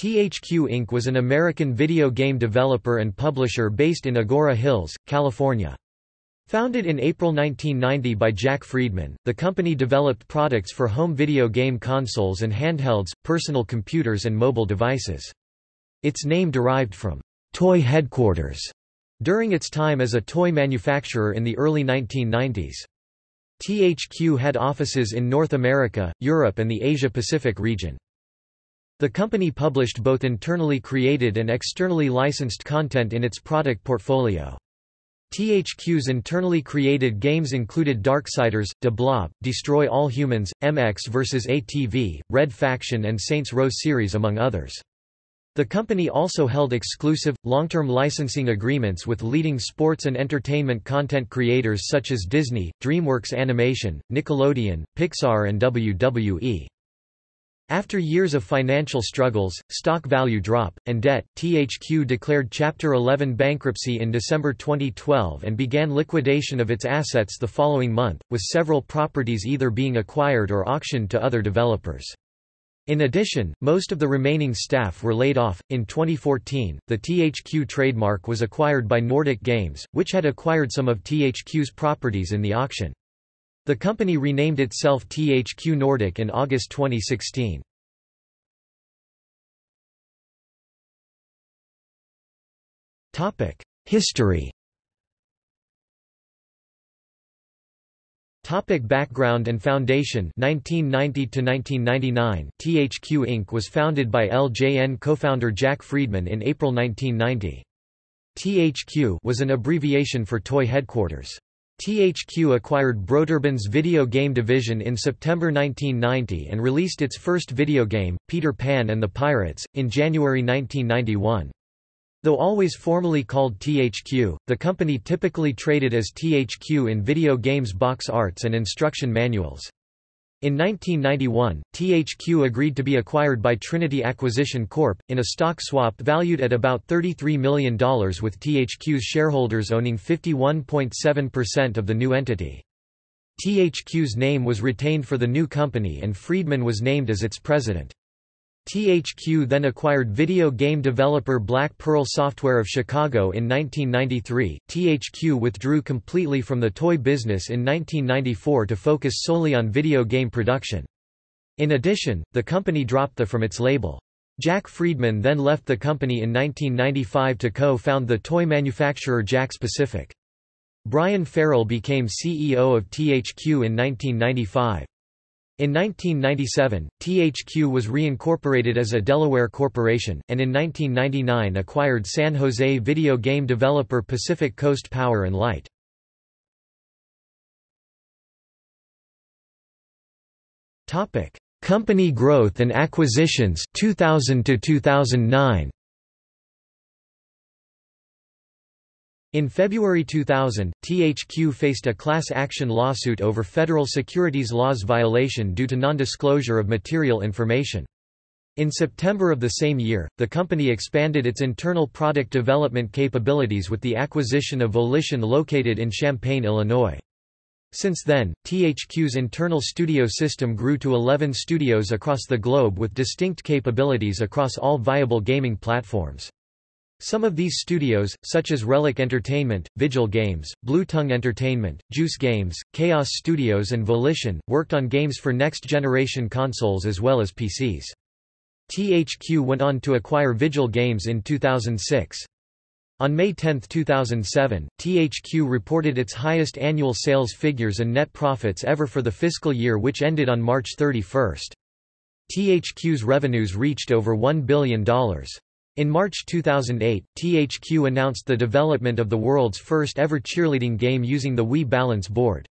THQ Inc. was an American video game developer and publisher based in Agoura Hills, California. Founded in April 1990 by Jack Friedman, the company developed products for home video game consoles and handhelds, personal computers and mobile devices. Its name derived from toy headquarters during its time as a toy manufacturer in the early 1990s. THQ had offices in North America, Europe and the Asia-Pacific region. The company published both internally created and externally licensed content in its product portfolio. THQ's internally created games included Darksiders, De Blob, Destroy All Humans, MX vs. ATV, Red Faction and Saints Row series among others. The company also held exclusive, long-term licensing agreements with leading sports and entertainment content creators such as Disney, DreamWorks Animation, Nickelodeon, Pixar and WWE. After years of financial struggles, stock value drop, and debt, THQ declared Chapter 11 bankruptcy in December 2012 and began liquidation of its assets the following month, with several properties either being acquired or auctioned to other developers. In addition, most of the remaining staff were laid off. In 2014, the THQ trademark was acquired by Nordic Games, which had acquired some of THQ's properties in the auction. The company renamed itself THQ Nordic in August 2016. History Topic background and foundation 1990 to 1999 THQ Inc was founded by LJN co-founder Jack Friedman in April 1990. THQ was an abbreviation for Toy Headquarters. THQ acquired Broderbund's video game division in September 1990 and released its first video game, Peter Pan and the Pirates, in January 1991. Though always formally called THQ, the company typically traded as THQ in video games box arts and instruction manuals. In 1991, THQ agreed to be acquired by Trinity Acquisition Corp., in a stock swap valued at about $33 million with THQ's shareholders owning 51.7% of the new entity. THQ's name was retained for the new company and Friedman was named as its president. THQ then acquired video game developer Black Pearl Software of Chicago in 1993. THQ withdrew completely from the toy business in 1994 to focus solely on video game production. In addition, the company dropped the from its label. Jack Friedman then left the company in 1995 to co-found the toy manufacturer Jakks Pacific. Brian Farrell became CEO of THQ in 1995. In 1997, THQ was reincorporated as a Delaware corporation, and in 1999 acquired San Jose video game developer Pacific Coast Power and Light. Company growth and acquisitions 2000 to 2009. In February 2000, THQ faced a class action lawsuit over federal securities laws violation due to non-disclosure of material information. In September of the same year, the company expanded its internal product development capabilities with the acquisition of Volition located in Champaign, Illinois. Since then, THQ's internal studio system grew to 11 studios across the globe with distinct capabilities across all viable gaming platforms. Some of these studios, such as Relic Entertainment, Vigil Games, Blue Tongue Entertainment, Juice Games, Chaos Studios and Volition, worked on games for next-generation consoles as well as PCs. THQ went on to acquire Vigil Games in 2006. On May 10, 2007, THQ reported its highest annual sales figures and net profits ever for the fiscal year which ended on March 31. THQ's revenues reached over $1 billion. In March 2008, THQ announced the development of the world's first ever cheerleading game using the Wii Balance board.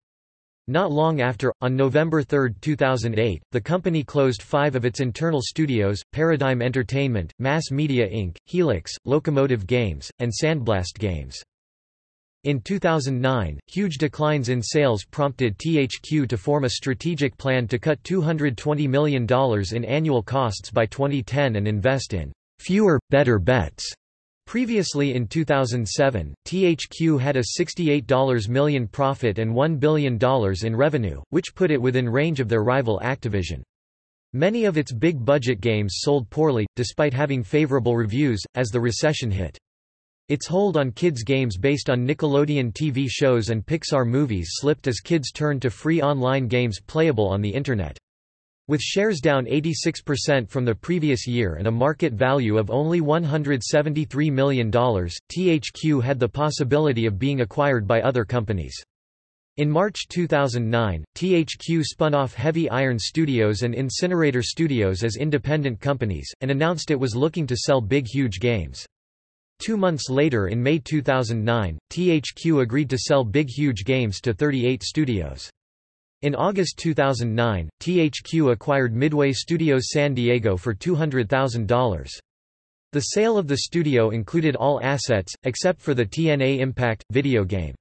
Not long after, on November 3, 2008, the company closed five of its internal studios, Paradigm Entertainment, Mass Media Inc., Helix, Locomotive Games, and Sandblast Games. In 2009, huge declines in sales prompted THQ to form a strategic plan to cut $220 million in annual costs by 2010 and invest in fewer, better bets. Previously in 2007, THQ had a $68 million profit and $1 billion in revenue, which put it within range of their rival Activision. Many of its big-budget games sold poorly, despite having favorable reviews, as the recession hit. Its hold on kids' games based on Nickelodeon TV shows and Pixar movies slipped as kids turned to free online games playable on the Internet. With shares down 86% from the previous year and a market value of only $173 million, THQ had the possibility of being acquired by other companies. In March 2009, THQ spun off Heavy Iron Studios and Incinerator Studios as independent companies, and announced it was looking to sell Big Huge Games. Two months later in May 2009, THQ agreed to sell Big Huge Games to 38 studios. In August 2009, THQ acquired Midway Studios San Diego for $200,000. The sale of the studio included all assets, except for the TNA Impact, video game.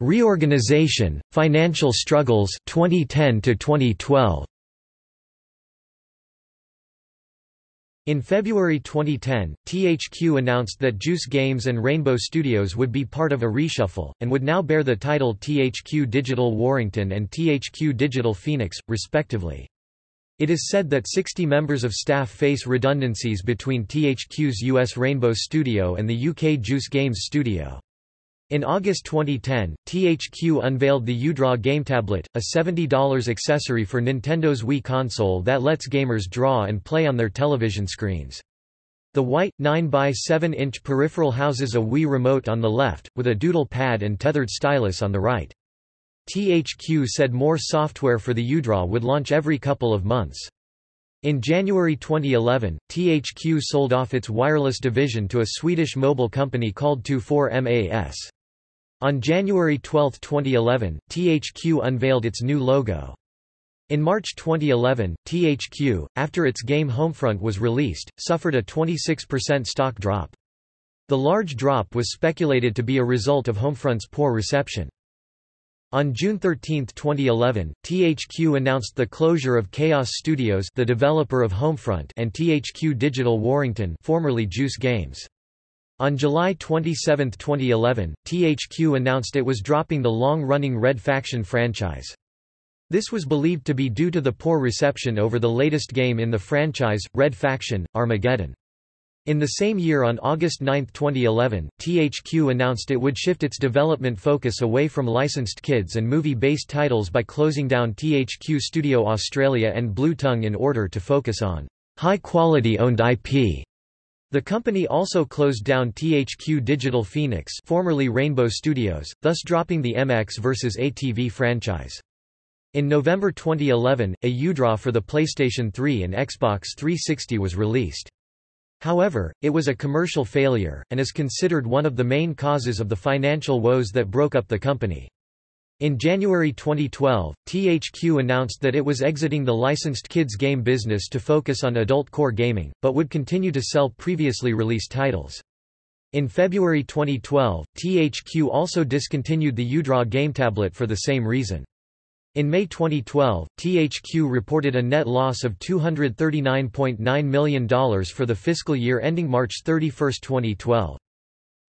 Reorganization, financial struggles 2010 to 2012. In February 2010, THQ announced that Juice Games and Rainbow Studios would be part of a reshuffle, and would now bear the title THQ Digital Warrington and THQ Digital Phoenix, respectively. It is said that 60 members of staff face redundancies between THQ's US Rainbow Studio and the UK Juice Games studio. In August 2010, THQ unveiled the U-Draw game tablet, a $70 accessory for Nintendo's Wii console that lets gamers draw and play on their television screens. The white, 9x7-inch peripheral houses a Wii remote on the left, with a doodle pad and tethered stylus on the right. THQ said more software for the U-Draw would launch every couple of months. In January 2011, THQ sold off its wireless division to a Swedish mobile company called 24MAS. On January 12, 2011, THQ unveiled its new logo. In March 2011, THQ, after its game Homefront was released, suffered a 26% stock drop. The large drop was speculated to be a result of Homefront's poor reception. On June 13, 2011, THQ announced the closure of Chaos Studios the developer of Homefront and THQ Digital Warrington formerly Juice Games. On July 27, 2011, THQ announced it was dropping the long-running Red Faction franchise. This was believed to be due to the poor reception over the latest game in the franchise, Red Faction, Armageddon. In the same year on August 9, 2011, THQ announced it would shift its development focus away from licensed kids and movie-based titles by closing down THQ Studio Australia and Blue Tongue in order to focus on high-quality owned IP. The company also closed down THQ Digital Phoenix formerly Rainbow Studios, thus dropping the MX vs. ATV franchise. In November 2011, a U-Draw for the PlayStation 3 and Xbox 360 was released. However, it was a commercial failure, and is considered one of the main causes of the financial woes that broke up the company. In January 2012, THQ announced that it was exiting the licensed kids game business to focus on adult core gaming, but would continue to sell previously released titles. In February 2012, THQ also discontinued the U-Draw game tablet for the same reason. In May 2012, THQ reported a net loss of $239.9 million for the fiscal year ending March 31, 2012.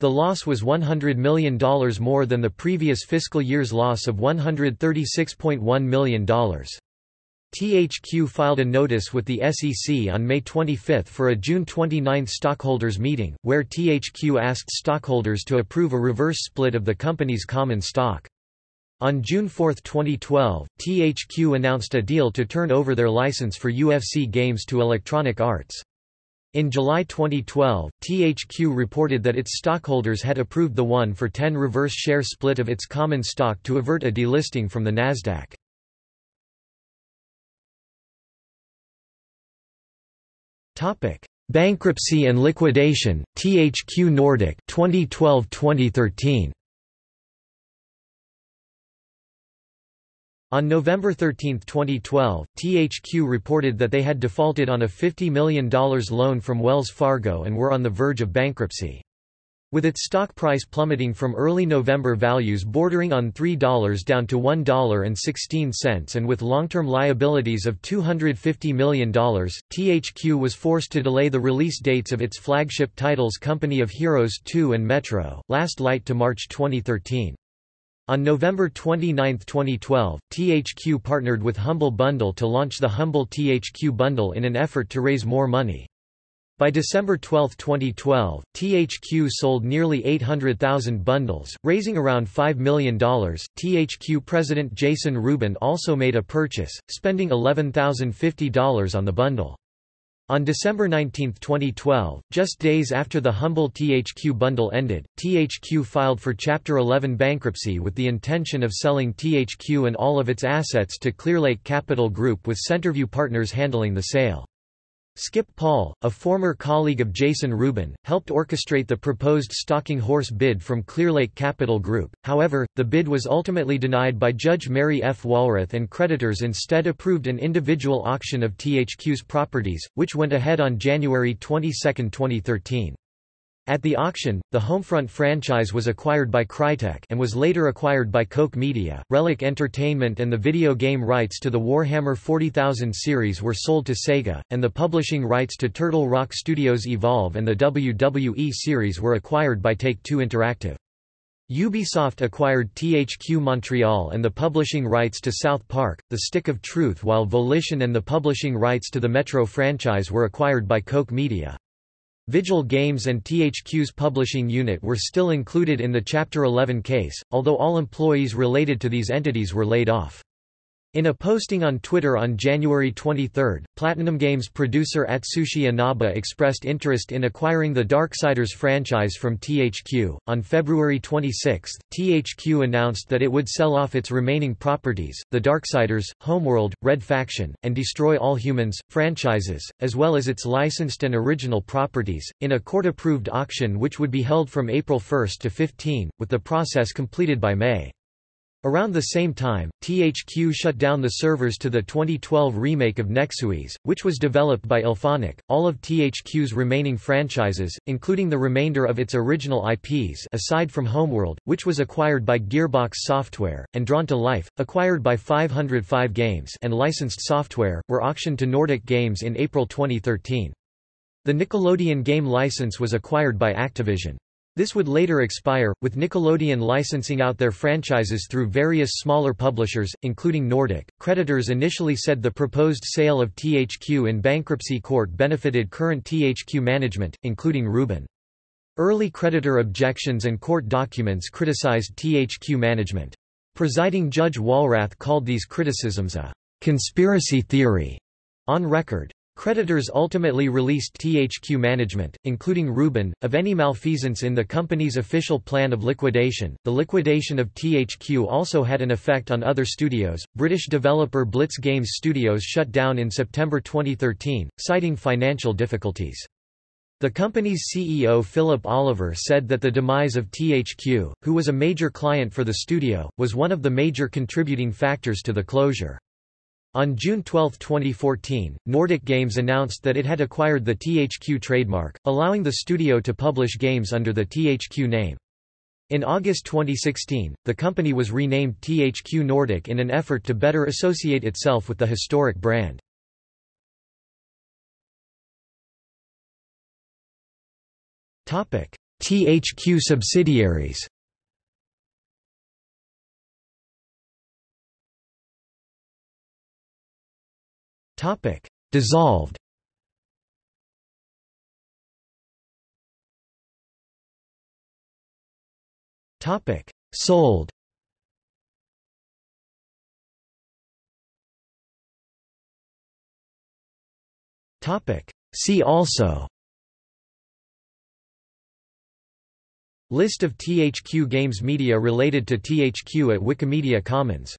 The loss was $100 million more than the previous fiscal year's loss of $136.1 million. THQ filed a notice with the SEC on May 25 for a June 29 stockholders meeting, where THQ asked stockholders to approve a reverse split of the company's common stock. On June 4, 2012, THQ announced a deal to turn over their license for UFC games to Electronic Arts. In July 2012, THQ reported that its stockholders had approved the 1 for 10 reverse share split of its common stock to avert a delisting from the Nasdaq. Topic: Bankruptcy and liquidation. THQ Nordic 2012-2013. On November 13, 2012, THQ reported that they had defaulted on a $50 million loan from Wells Fargo and were on the verge of bankruptcy. With its stock price plummeting from early November values bordering on $3 down to $1.16 and with long-term liabilities of $250 million, THQ was forced to delay the release dates of its flagship titles Company of Heroes 2 and Metro, Last Light to March 2013. On November 29, 2012, THQ partnered with Humble Bundle to launch the Humble THQ Bundle in an effort to raise more money. By December 12, 2012, THQ sold nearly 800,000 bundles, raising around $5 million. THQ president Jason Rubin also made a purchase, spending $11,050 on the bundle. On December 19, 2012, just days after the Humble THQ bundle ended, THQ filed for Chapter 11 bankruptcy with the intention of selling THQ and all of its assets to Clearlake Capital Group with Centerview Partners handling the sale. Skip Paul, a former colleague of Jason Rubin, helped orchestrate the proposed stalking horse bid from Clearlake Capital Group, however, the bid was ultimately denied by Judge Mary F. Walrath and creditors instead approved an individual auction of THQ's properties, which went ahead on January 22, 2013. At the auction, the Homefront franchise was acquired by Crytek and was later acquired by Koch Media. Relic Entertainment and the video game rights to the Warhammer 40,000 series were sold to Sega, and the publishing rights to Turtle Rock Studios Evolve and the WWE series were acquired by Take-Two Interactive. Ubisoft acquired THQ Montreal and the publishing rights to South Park, The Stick of Truth while Volition and the publishing rights to the Metro franchise were acquired by Koch Media. Vigil Games and THQ's publishing unit were still included in the Chapter 11 case, although all employees related to these entities were laid off. In a posting on Twitter on January 23, Platinum Games producer Atsushi Inaba expressed interest in acquiring the Darksiders franchise from THQ. On February 26, THQ announced that it would sell off its remaining properties, the Darksiders, Homeworld, Red Faction, and Destroy All Humans franchises, as well as its licensed and original properties, in a court-approved auction which would be held from April 1 to 15, with the process completed by May. Around the same time, THQ shut down the servers to the 2012 remake of Nexuiz, which was developed by IllFonic. All of THQ's remaining franchises, including the remainder of its original IPs aside from Homeworld, which was acquired by Gearbox Software, and Drawn to Life, acquired by 505 Games and licensed software, were auctioned to Nordic Games in April 2013. The Nickelodeon game license was acquired by Activision. This would later expire, with Nickelodeon licensing out their franchises through various smaller publishers, including Nordic. Creditors initially said the proposed sale of THQ in bankruptcy court benefited current THQ management, including Rubin. Early creditor objections and court documents criticized THQ management. Presiding Judge Walrath called these criticisms a conspiracy theory on record. Creditors ultimately released THQ management, including Rubin, of any malfeasance in the company's official plan of liquidation. The liquidation of THQ also had an effect on other studios. British developer Blitz Games Studios shut down in September 2013, citing financial difficulties. The company's CEO Philip Oliver said that the demise of THQ, who was a major client for the studio, was one of the major contributing factors to the closure. On June 12, 2014, Nordic Games announced that it had acquired the THQ trademark, allowing the studio to publish games under the THQ name. In August 2016, the company was renamed THQ Nordic in an effort to better associate itself with the historic brand. THQ subsidiaries Topic: Dissolved. Topic: Sold. Topic: See also. List of THQ Games media related to THQ at Wikimedia Commons